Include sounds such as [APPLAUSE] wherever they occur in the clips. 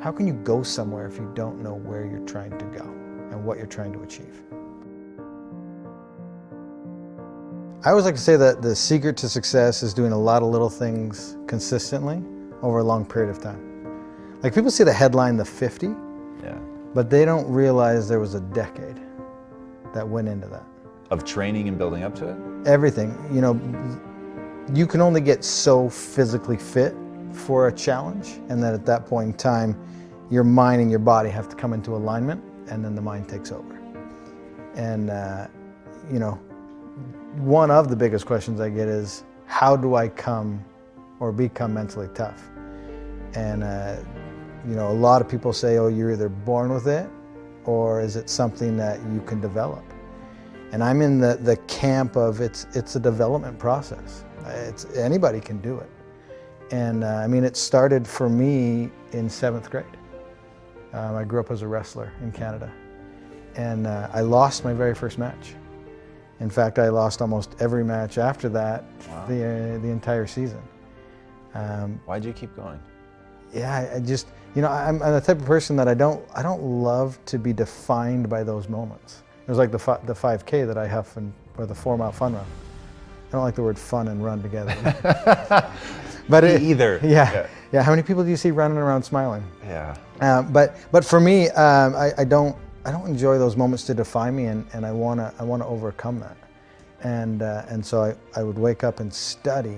How can you go somewhere if you don't know where you're trying to go and what you're trying to achieve? I always like to say that the secret to success is doing a lot of little things consistently over a long period of time. Like people see the headline, the 50, Yeah. but they don't realize there was a decade that went into that. Of training and building up to it? Everything, you know, you can only get so physically fit for a challenge, and then at that point in time, your mind and your body have to come into alignment, and then the mind takes over. And, uh, you know, one of the biggest questions I get is, how do I come or become mentally tough? And, uh, you know, a lot of people say, oh, you're either born with it or is it something that you can develop? And I'm in the, the camp of it's, it's a development process. It's, anybody can do it. And uh, I mean, it started for me in seventh grade. Um, I grew up as a wrestler in Canada. And uh, I lost my very first match. In fact, I lost almost every match after that, Wow. the, uh, the entire season. Um, Why'd you keep going? yeah, I, I just, you know, I'm, I'm the type of person that I don't, I don't love to be defined by those moments. It was like the, fi- the 5K that I huff and, or the four mile fun run. I don't like the word fun and run together. [LAUGHS] but it, either. [LAUGHS] Yeah, Yeah. yeah, How many people do you see running around smiling? Yeah. Um, but but for me, um, I, I don't I don't enjoy those moments to define me, and, and I wanna I wanna overcome that, and uh, and so I, I would wake up and study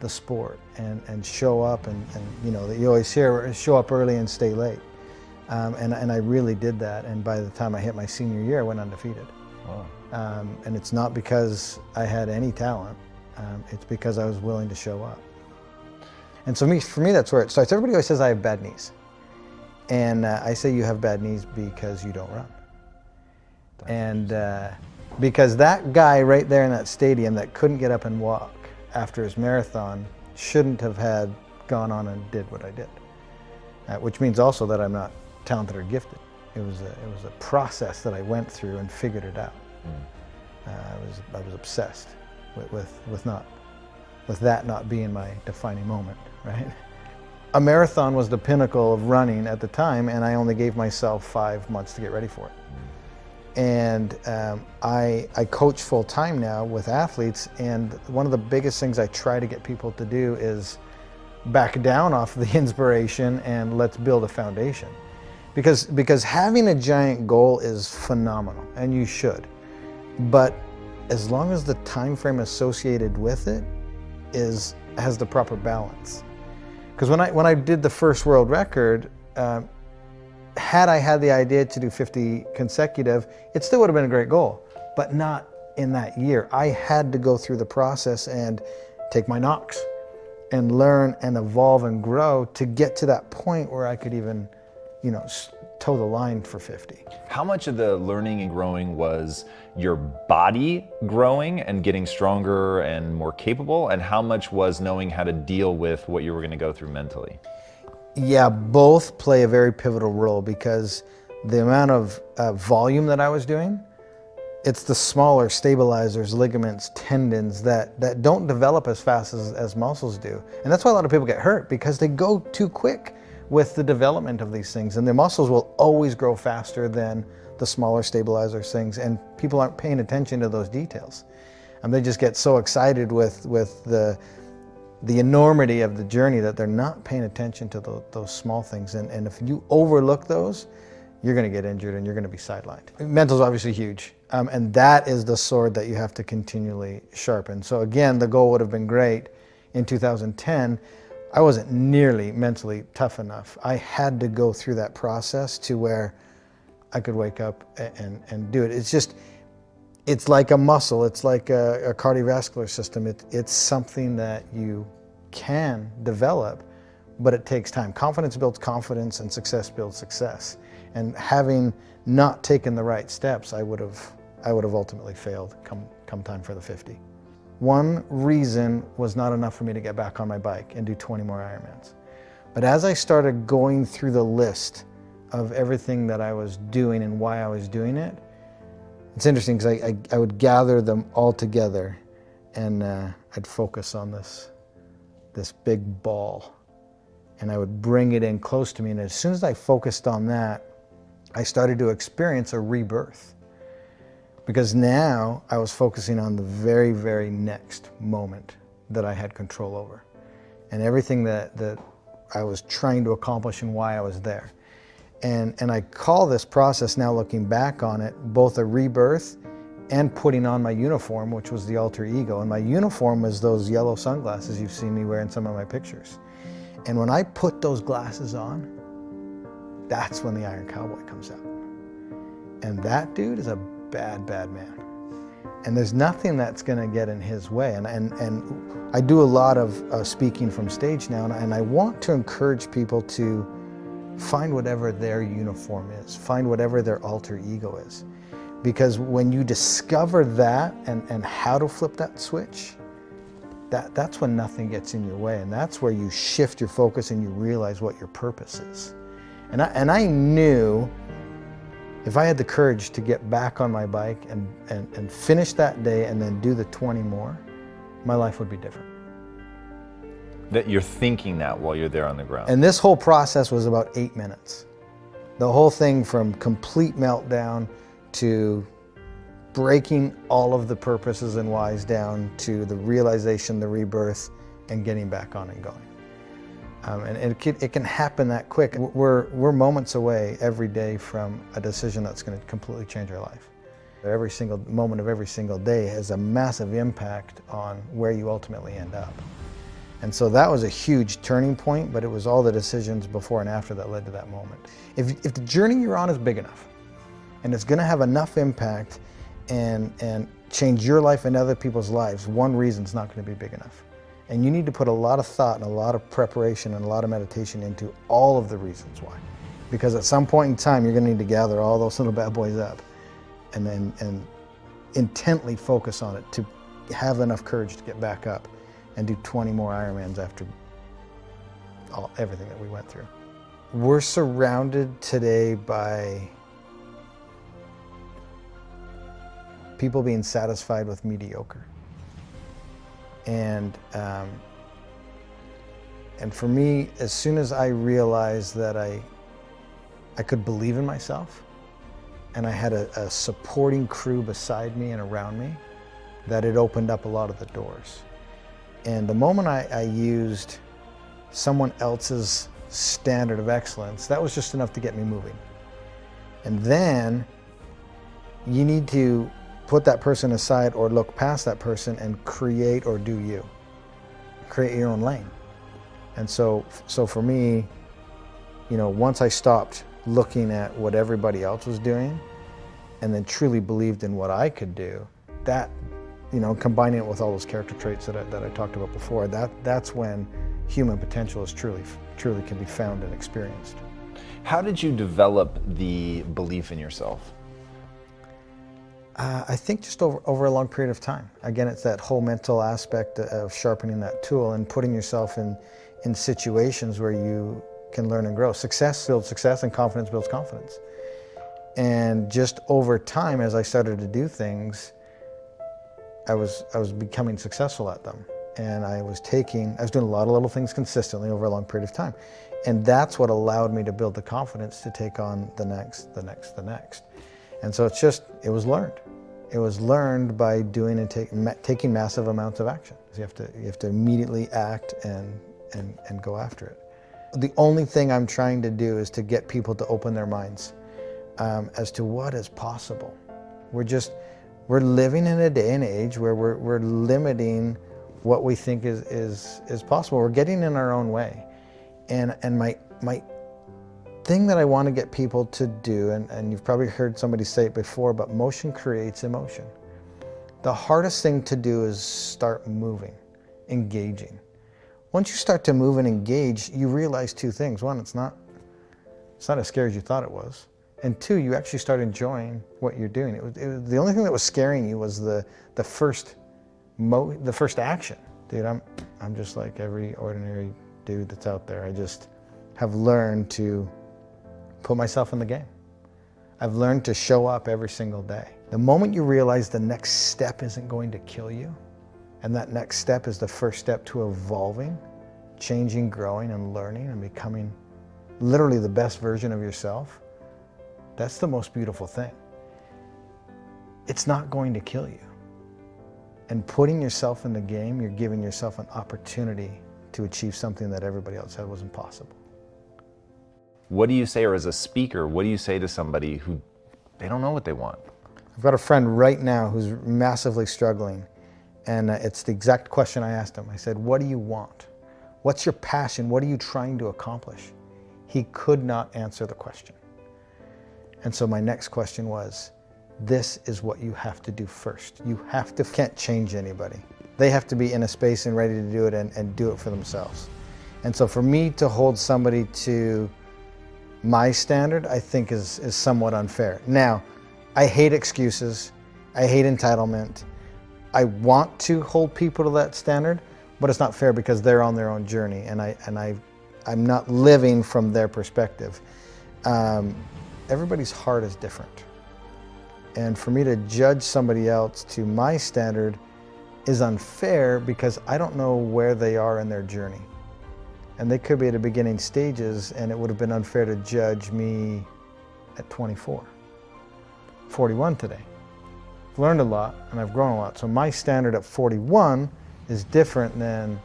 the sport and, and show up and, and you know that you always hear show up early and stay late, um, and and I really did that, and by the time I hit my senior year, I went undefeated, Wow. um, and it's not because I had any talent, um, it's because I was willing to show up. And so me, for me, that's where it starts. Everybody always says I have bad knees. And uh, I say you have bad knees because you don't run. And uh, because that guy right there in that stadium that couldn't get up and walk after his marathon shouldn't have had gone on and did what I did. Uh, which means also that I'm not talented or gifted. It was a, it was a process that I went through and figured it out. Uh, I was I was obsessed with, with with not with that not being my defining moment, right? A marathon was the pinnacle of running at the time, and I only gave myself five months to get ready for it. And um, I, I coach full time now with athletes, and one of the biggest things I try to get people to do is back down off the [LAUGHS] inspiration and let's build a foundation. Because, because having a giant goal is phenomenal, and you should. But as long as the time frame associated with it is has the proper balance. Because when I when I did the first world record, um, had I had the idea to do 50 consecutive, it still would have been a great goal, but not in that year. I had to go through the process and take my knocks and learn and evolve and grow to get to that point where I could even, you know, toe the line for 50. How much of the learning and growing was your body growing and getting stronger and more capable? And how much was knowing how to deal with what you were going to go through mentally? Yeah, both play a very pivotal role because the amount of uh, volume that I was doing, it's the smaller stabilizers, ligaments, tendons that, that don't develop as fast as, as muscles do. And that's why a lot of people get hurt because they go too quick with the development of these things. And the muscles will always grow faster than the smaller stabilizer things. And people aren't paying attention to those details. And they just get so excited with, with the, the enormity of the journey that they're not paying attention to tho- those small things. And, and if you overlook those, you're going to get injured and you're going to be sidelined. Mental is obviously huge. Um, and that is the sword that you have to continually sharpen. So again, the goal would have been great in 2010. I wasn't nearly mentally tough enough. I had to go through that process to where I could wake up a- and, and do it. It's just, it's like a muscle. It's like a, a cardiovascular system. It, it's something that you can develop, but it takes time. Confidence builds confidence, and success builds success. And having not taken the right steps, I would have, I would have ultimately failed come, come time for the 50. One reason was not enough for me to get back on my bike and do 20 more Ironmans. But as I started going through the list of everything that I was doing and why I was doing it, it's interesting because I, I, I would gather them all together and uh, I'd focus on this, this big ball. and I would bring it in close to me. And as soon as I focused on that, I started to experience a rebirth. Because now I was focusing on the very, very next moment that I had control over. And everything that, that I was trying to accomplish and why I was there. And, and I call this process now looking back on it, both a rebirth and putting on my uniform, which was the alter ego. And my uniform was those yellow sunglasses you've seen me wear in some of my pictures. And when I put those glasses on, that's when the Iron Cowboy comes out. And that dude is a bad, bad man. And there's nothing that's going to get in his way. And, and, and I do a lot of uh, speaking from stage now, and, and I want to encourage people to find whatever their uniform is, find whatever their alter ego is. Because when you discover that and, and how to flip that switch, that, that's when nothing gets in your way. And that's where you shift your focus and you realize what your purpose is. And I, and I knew if I had the courage to get back on my bike and, and, and finish that day and then do the 20 more, my life would be different. That you're thinking that while you're there on the ground. And this whole process was about eight minutes. The whole thing from complete meltdown to breaking all of the purposes and whys down to the realization, the rebirth, and getting back on and going. Um, and it can, it can happen that quick. We're, we're moments away every day from a decision that's going to completely change our life. Every single moment of every single day has a massive impact on where you ultimately end up. And so that was a huge turning point, but it was all the decisions before and after that led to that moment. If, if the journey you're on is big enough, and it's going to have enough impact and, and change your life and other people's lives, one reason is not going to be big enough. And you need to put a lot of thought and a lot of preparation and a lot of meditation into all of the reasons why. Because at some point in time, you're going to need to gather all those little bad boys up and then and intently focus on it to have enough courage to get back up and do 20 more Ironmans after all, everything that we went through. We're surrounded today by people being satisfied with mediocre. And, um, and for me, as soon as I realized that I, I could believe in myself and I had a, a supporting crew beside me and around me, that it opened up a lot of the doors. And the moment I, I used someone else's standard of excellence, that was just enough to get me moving. And then you need to put that person aside or look past that person and create or do you. Create your own lane. And so, so for me, you know, once I stopped looking at what everybody else was doing and then truly believed in what I could do, that, you know, combining it with all those character traits that I, that I talked about before, that, that's when human potential is truly, truly can be found and experienced. How did you develop the belief in yourself? Uh, I think just over, over a long period of time. Again, it's that whole mental aspect of sharpening that tool and putting yourself in, in situations where you can learn and grow. Success builds success and confidence builds confidence. And just over time, as I started to do things, I was, I was becoming successful at them. And I was taking, I was doing a lot of little things consistently over a long period of time. And that's what allowed me to build the confidence to take on the next, the next, the next. And so it's just, it was learned. It was learned by doing and take, ma taking massive amounts of action. So you have to, you have to immediately act and, and, and go after it. The only thing I'm trying to do is to get people to open their minds um, as to what is possible. We're just, we're living in a day and age where we're, we're limiting what we think is, is, is possible. We're getting in our own way. And, and my, my thing that I want to get people to do, and, and you've probably heard somebody say it before, but motion creates emotion. The hardest thing to do is start moving, engaging. Once you start to move and engage, you realize two things. One, it's not, it's not as scary as you thought it was. And two, you actually start enjoying what you're doing. It was, it was the only thing that was scaring you was the, the, first, mo the first action. Dude, I'm, I'm just like every ordinary dude that's out there. I just have learned to put myself in the game. I've learned to show up every single day. The moment you realize the next step isn't going to kill you, and that next step is the first step to evolving, changing, growing, and learning and becoming literally the best version of yourself, that's the most beautiful thing. It's not going to kill you. And putting yourself in the game, you're giving yourself an opportunity to achieve something that everybody else said was impossible. What do you say, or as a speaker, what do you say to somebody who they don't know what they want? I've got a friend right now who's massively struggling, and uh, it's the exact question I asked him. I said, What do you want? What's your passion? What are you trying to accomplish? He could not answer the question. And so my next question was, this is what you have to do first. You have to, can't change anybody. They have to be in a space and ready to do it and, and do it for themselves. And so for me to hold somebody to my standard, I think is, is somewhat unfair. Now, I hate excuses. I hate entitlement. I want to hold people to that standard, but it's not fair because they're on their own journey and I, and I, I'm not living from their perspective. Um, everybody's heart is different. And for me to judge somebody else to my standard is unfair because I don't know where they are in their journey. And they could be at the beginning stages and it would have been unfair to judge me at 24. 41 today. I've learned a lot and I've grown a lot. So my standard at 41 is different than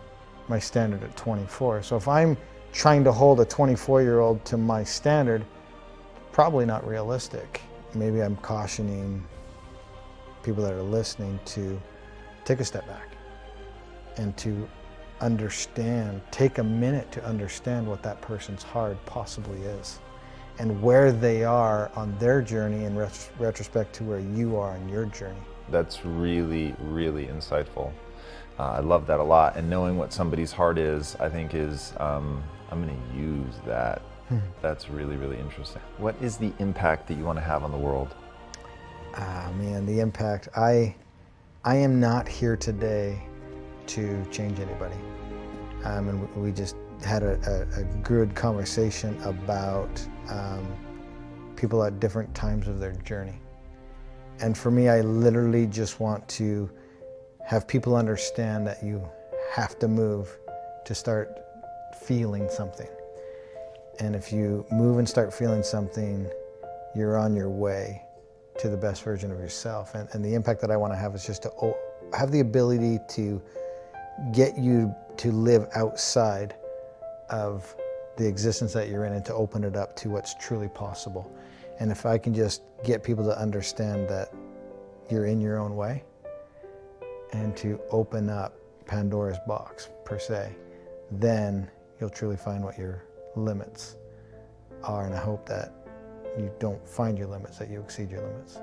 my standard at 24. So if I'm trying to hold a 24 year old to my standard, probably not realistic. Maybe I'm cautioning people that are listening to take a step back and to understand, take a minute to understand what that person's heart possibly is and where they are on their journey in ret retrospect to where you are on your journey. That's really, really insightful. Uh, I love that a lot. And knowing what somebody's heart is, I think is, um, I'm going to use that. Hmm. That's really, really interesting. What is the impact that you want to have on the world? Ah, man, the impact. I, I am not here today to change anybody. Um, and we just had a, a, a good conversation about um, people at different times of their journey. And for me, I literally just want to have people understand that you have to move to start feeling something. And if you move and start feeling something, you're on your way to the best version of yourself. And, and the impact that I want to have is just to have the ability to get you to live outside of the existence that you're in and to open it up to what's truly possible. And if I can just get people to understand that you're in your own way and to open up Pandora's box per se, then you'll truly find what your limits are. And I hope that you don't find your limits, that you exceed your limits.